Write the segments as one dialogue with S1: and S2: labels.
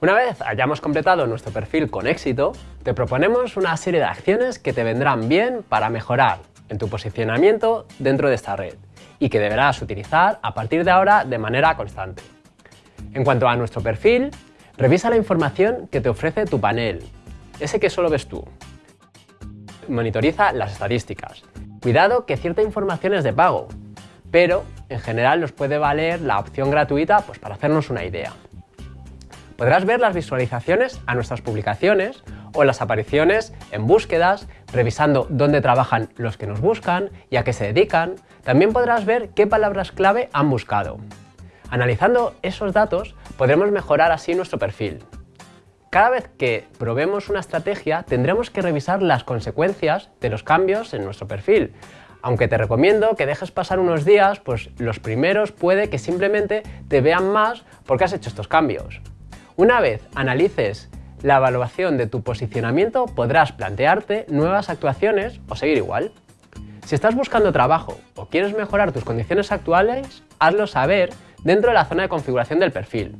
S1: Una vez hayamos completado nuestro perfil con éxito, te proponemos una serie de acciones que te vendrán bien para mejorar en tu posicionamiento dentro de esta red y que deberás utilizar a partir de ahora de manera constante. En cuanto a nuestro perfil, revisa la información que te ofrece tu panel, ese que solo ves tú. Monitoriza las estadísticas. Cuidado que cierta información es de pago, pero en general nos puede valer la opción gratuita pues, para hacernos una idea. Podrás ver las visualizaciones a nuestras publicaciones o las apariciones en búsquedas, revisando dónde trabajan los que nos buscan y a qué se dedican. También podrás ver qué palabras clave han buscado. Analizando esos datos, podremos mejorar así nuestro perfil. Cada vez que probemos una estrategia, tendremos que revisar las consecuencias de los cambios en nuestro perfil. Aunque te recomiendo que dejes pasar unos días, pues los primeros puede que simplemente te vean más porque has hecho estos cambios. Una vez analices la evaluación de tu posicionamiento, podrás plantearte nuevas actuaciones o seguir igual. Si estás buscando trabajo o quieres mejorar tus condiciones actuales, hazlo saber dentro de la zona de configuración del perfil.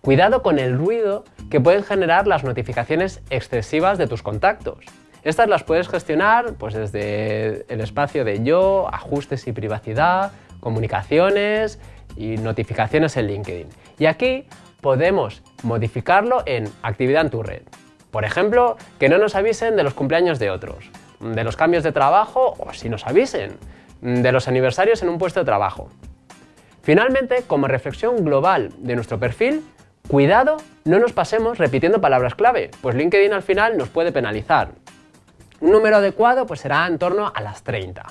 S1: Cuidado con el ruido que pueden generar las notificaciones excesivas de tus contactos. Estas las puedes gestionar pues, desde el espacio de yo, ajustes y privacidad, comunicaciones y notificaciones en LinkedIn. Y aquí podemos modificarlo en actividad en tu red. Por ejemplo, que no nos avisen de los cumpleaños de otros, de los cambios de trabajo o si nos avisen, de los aniversarios en un puesto de trabajo. Finalmente, como reflexión global de nuestro perfil, cuidado, no nos pasemos repitiendo palabras clave, pues LinkedIn al final nos puede penalizar. Un número adecuado pues será en torno a las 30.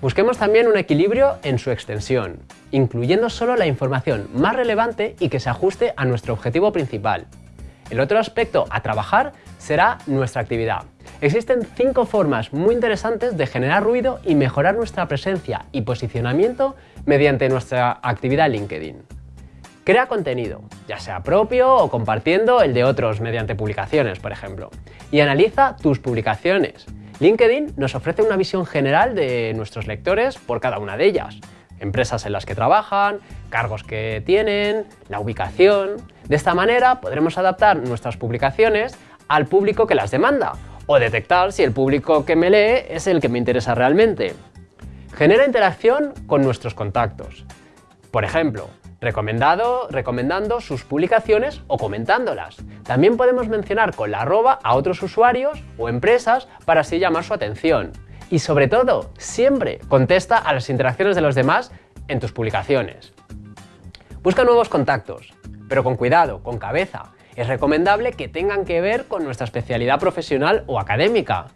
S1: Busquemos también un equilibrio en su extensión, incluyendo solo la información más relevante y que se ajuste a nuestro objetivo principal. El otro aspecto a trabajar será nuestra actividad. Existen cinco formas muy interesantes de generar ruido y mejorar nuestra presencia y posicionamiento mediante nuestra actividad LinkedIn. Crea contenido, ya sea propio o compartiendo el de otros mediante publicaciones, por ejemplo. Y analiza tus publicaciones. LinkedIn nos ofrece una visión general de nuestros lectores por cada una de ellas. Empresas en las que trabajan, cargos que tienen, la ubicación... De esta manera podremos adaptar nuestras publicaciones al público que las demanda o detectar si el público que me lee es el que me interesa realmente. Genera interacción con nuestros contactos. Por ejemplo, recomendado, recomendando sus publicaciones o comentándolas. También podemos mencionar con la arroba a otros usuarios o empresas para así llamar su atención. Y sobre todo, siempre contesta a las interacciones de los demás en tus publicaciones. Busca nuevos contactos, pero con cuidado, con cabeza. Es recomendable que tengan que ver con nuestra especialidad profesional o académica.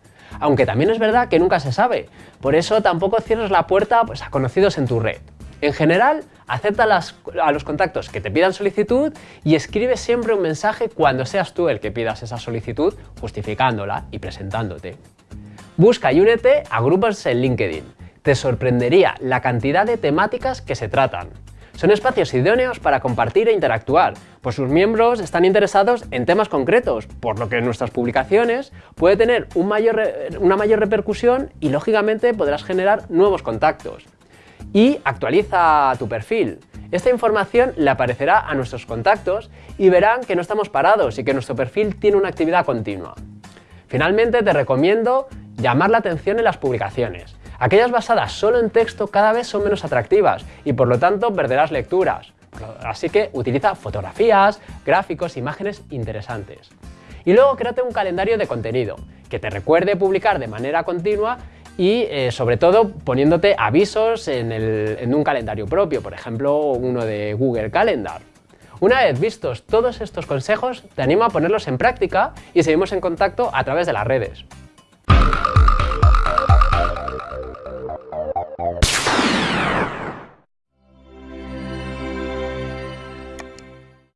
S1: Aunque también es verdad que nunca se sabe, por eso tampoco cierres la puerta pues, a conocidos en tu red. En general, acepta a los contactos que te pidan solicitud y escribe siempre un mensaje cuando seas tú el que pidas esa solicitud, justificándola y presentándote. Busca y únete a grupos en LinkedIn. Te sorprendería la cantidad de temáticas que se tratan. Son espacios idóneos para compartir e interactuar, pues sus miembros están interesados en temas concretos, por lo que nuestras publicaciones puede tener una mayor repercusión y lógicamente podrás generar nuevos contactos y actualiza tu perfil. Esta información le aparecerá a nuestros contactos y verán que no estamos parados y que nuestro perfil tiene una actividad continua. Finalmente te recomiendo llamar la atención en las publicaciones. Aquellas basadas solo en texto cada vez son menos atractivas y por lo tanto perderás lecturas. Así que utiliza fotografías, gráficos, imágenes interesantes. Y luego créate un calendario de contenido que te recuerde publicar de manera continua y eh, sobre todo poniéndote avisos en, un calendario propio, por ejemplo uno de Google Calendar. Una vez vistos todos estos consejos, te animo a ponerlos en práctica y seguimos en contacto a través de las redes.